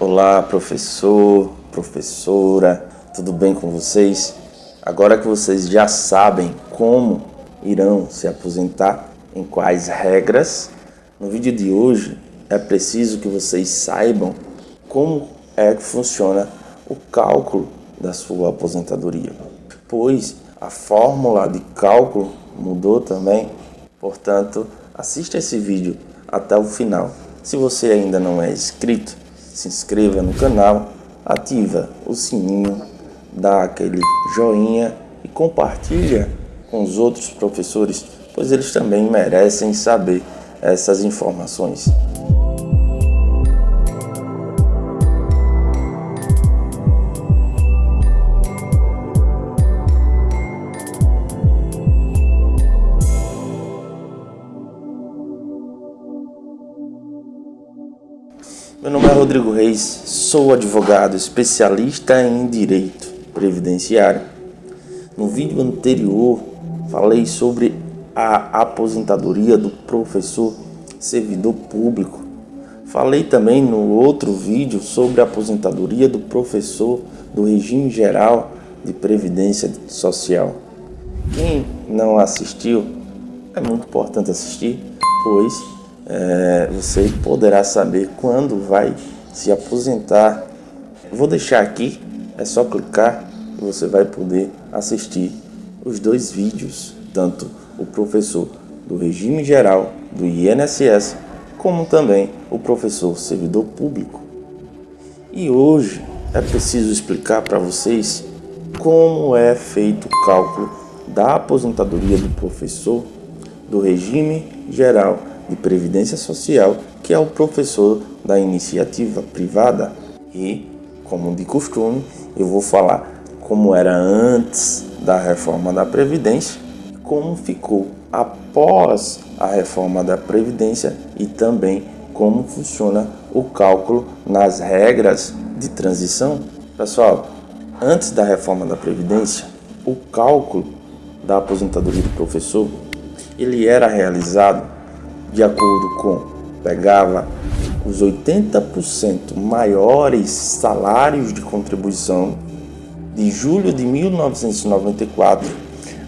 Olá, professor, professora, tudo bem com vocês? Agora que vocês já sabem como irão se aposentar, em quais regras, no vídeo de hoje é preciso que vocês saibam como é que funciona o cálculo da sua aposentadoria, pois a fórmula de cálculo mudou também, portanto, assista esse vídeo até o final. Se você ainda não é inscrito, se inscreva no canal, ativa o sininho, dá aquele joinha e compartilha com os outros professores, pois eles também merecem saber essas informações. Meu nome é Rodrigo Reis, sou advogado especialista em direito previdenciário. No vídeo anterior falei sobre a aposentadoria do professor servidor público. Falei também no outro vídeo sobre a aposentadoria do professor do regime geral de previdência social. Quem não assistiu, é muito importante assistir, pois é, você poderá saber quando vai se aposentar. Vou deixar aqui, é só clicar e você vai poder assistir os dois vídeos, tanto o professor do regime geral do INSS, como também o professor servidor público. E hoje é preciso explicar para vocês como é feito o cálculo da aposentadoria do professor do regime geral de Previdência Social, que é o professor da iniciativa privada. E, como de costume, eu vou falar como era antes da reforma da Previdência, como ficou após a reforma da Previdência e também como funciona o cálculo nas regras de transição. Pessoal, antes da reforma da Previdência, o cálculo da aposentadoria do professor ele era realizado de acordo com, pegava os 80% maiores salários de contribuição de julho de 1994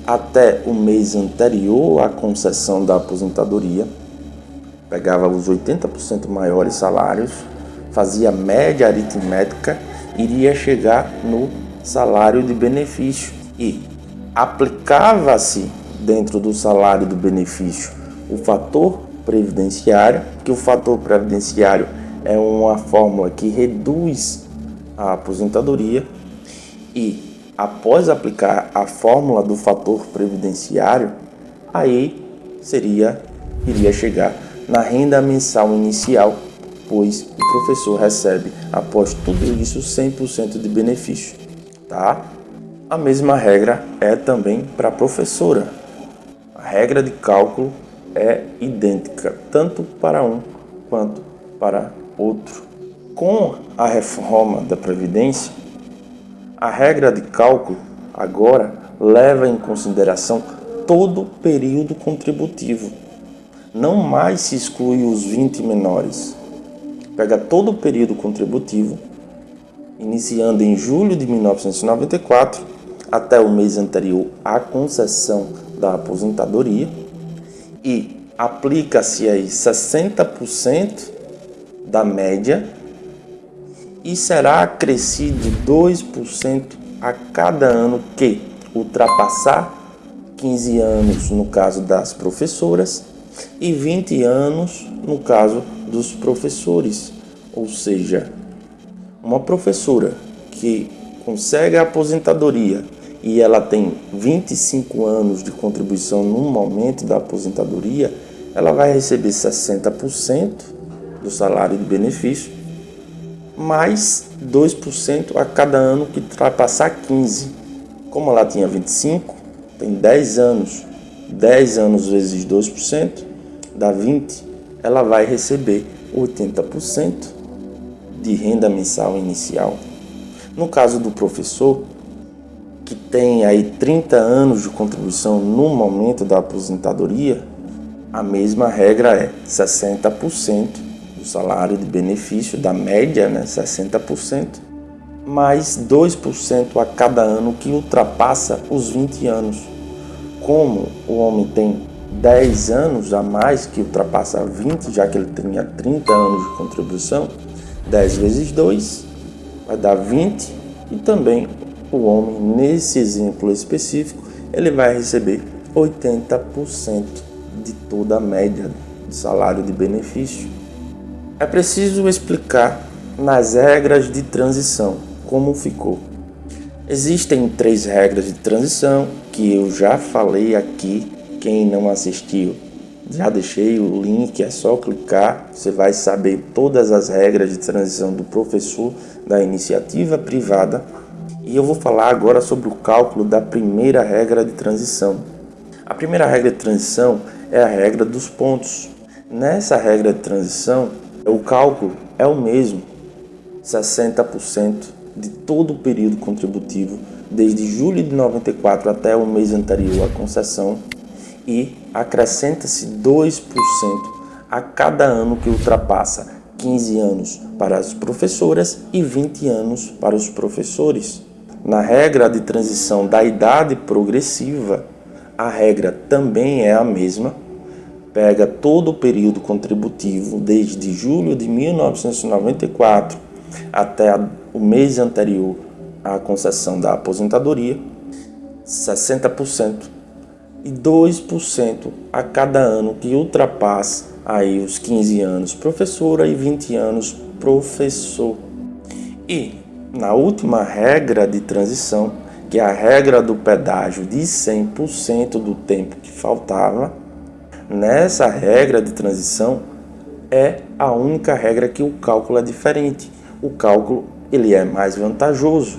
até o mês anterior à concessão da aposentadoria, pegava os 80% maiores salários, fazia média aritmética, iria chegar no salário de benefício e aplicava-se dentro do salário do benefício o fator previdenciário, que o fator previdenciário é uma fórmula que reduz a aposentadoria e após aplicar a fórmula do fator previdenciário, aí seria iria chegar na renda mensal inicial, pois o professor recebe após tudo isso 100% de benefício, tá? A mesma regra é também para a professora. A regra de cálculo é idêntica tanto para um quanto para outro. Com a reforma da Previdência, a regra de cálculo agora leva em consideração todo o período contributivo. Não mais se exclui os 20 menores. Pega todo o período contributivo, iniciando em julho de 1994 até o mês anterior à concessão da aposentadoria, e aplica-se aí 60% da média e será acrescido 2% a cada ano que ultrapassar 15 anos no caso das professoras e 20 anos no caso dos professores. Ou seja, uma professora que consegue a aposentadoria e ela tem 25 anos de contribuição no momento da aposentadoria, ela vai receber 60% do salário de benefício, mais 2% a cada ano que ultrapassar 15. Como ela tinha 25, tem 10 anos, 10 anos vezes 2% dá 20, ela vai receber 80% de renda mensal inicial. No caso do professor, que tem aí 30 anos de contribuição no momento da aposentadoria, a mesma regra é 60% do salário de benefício, da média, né, 60%, mais 2% a cada ano que ultrapassa os 20 anos. Como o homem tem 10 anos a mais que ultrapassa 20, já que ele tinha 30 anos de contribuição, 10 vezes 2 vai dar 20 e também o homem, nesse exemplo específico, ele vai receber 80% de toda a média de salário de benefício. É preciso explicar nas regras de transição como ficou. Existem três regras de transição que eu já falei aqui. Quem não assistiu, já deixei o link, é só clicar, você vai saber todas as regras de transição do professor da iniciativa privada. E eu vou falar agora sobre o cálculo da primeira regra de transição. A primeira regra de transição é a regra dos pontos. Nessa regra de transição, o cálculo é o mesmo, 60% de todo o período contributivo, desde julho de 94 até o mês anterior à concessão, e acrescenta-se 2% a cada ano que ultrapassa 15 anos para as professoras e 20 anos para os professores. Na regra de transição da idade progressiva, a regra também é a mesma, pega todo o período contributivo desde julho de 1994 até o mês anterior à concessão da aposentadoria, 60% e 2% a cada ano que ultrapassa aí os 15 anos professora e 20 anos professor. E na última regra de transição, que é a regra do pedágio de 100% do tempo que faltava, Nessa regra de transição é a única regra que o cálculo é diferente. O cálculo ele é mais vantajoso,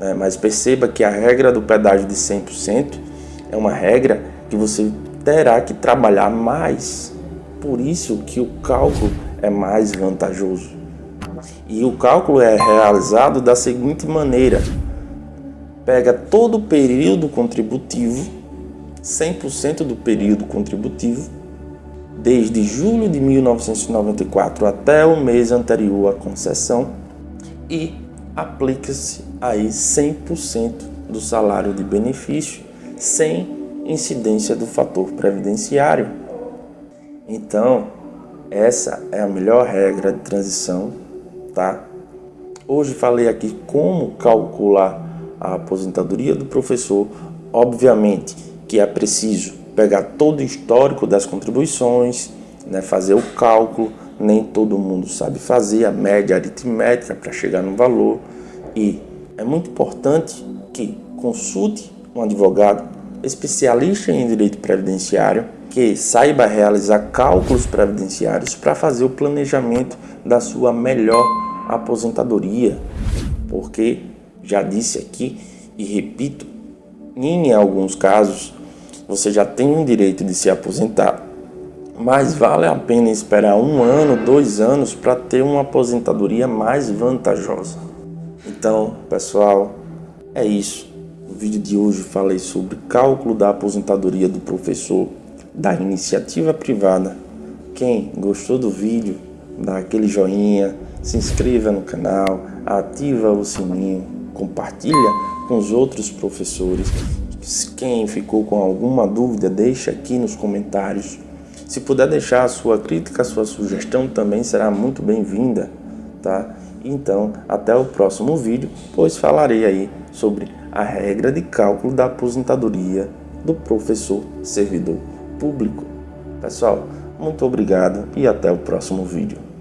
né? mas perceba que a regra do pedágio de 100% é uma regra que você terá que trabalhar mais. Por isso que o cálculo é mais vantajoso. E o cálculo é realizado da seguinte maneira: pega todo o período contributivo 100% do período contributivo, desde julho de 1994 até o mês anterior à concessão, e aplica-se aí 100% do salário de benefício, sem incidência do fator previdenciário. Então, essa é a melhor regra de transição, tá? Hoje falei aqui como calcular a aposentadoria do professor, obviamente que é preciso pegar todo o histórico das contribuições, né, fazer o cálculo, nem todo mundo sabe fazer a média aritmética para chegar no valor. E é muito importante que consulte um advogado especialista em direito previdenciário que saiba realizar cálculos previdenciários para fazer o planejamento da sua melhor aposentadoria, porque já disse aqui e repito, em alguns casos você já tem o direito de se aposentar. Mas vale a pena esperar um ano, dois anos para ter uma aposentadoria mais vantajosa. Então, pessoal, é isso. No vídeo de hoje falei sobre cálculo da aposentadoria do professor da iniciativa privada. Quem gostou do vídeo, dá aquele joinha, se inscreva no canal, ativa o sininho, compartilha com os outros professores quem ficou com alguma dúvida, deixa aqui nos comentários. Se puder deixar a sua crítica, a sua sugestão também será muito bem-vinda, tá? Então, até o próximo vídeo, pois falarei aí sobre a regra de cálculo da aposentadoria do professor servidor público. Pessoal, muito obrigado e até o próximo vídeo.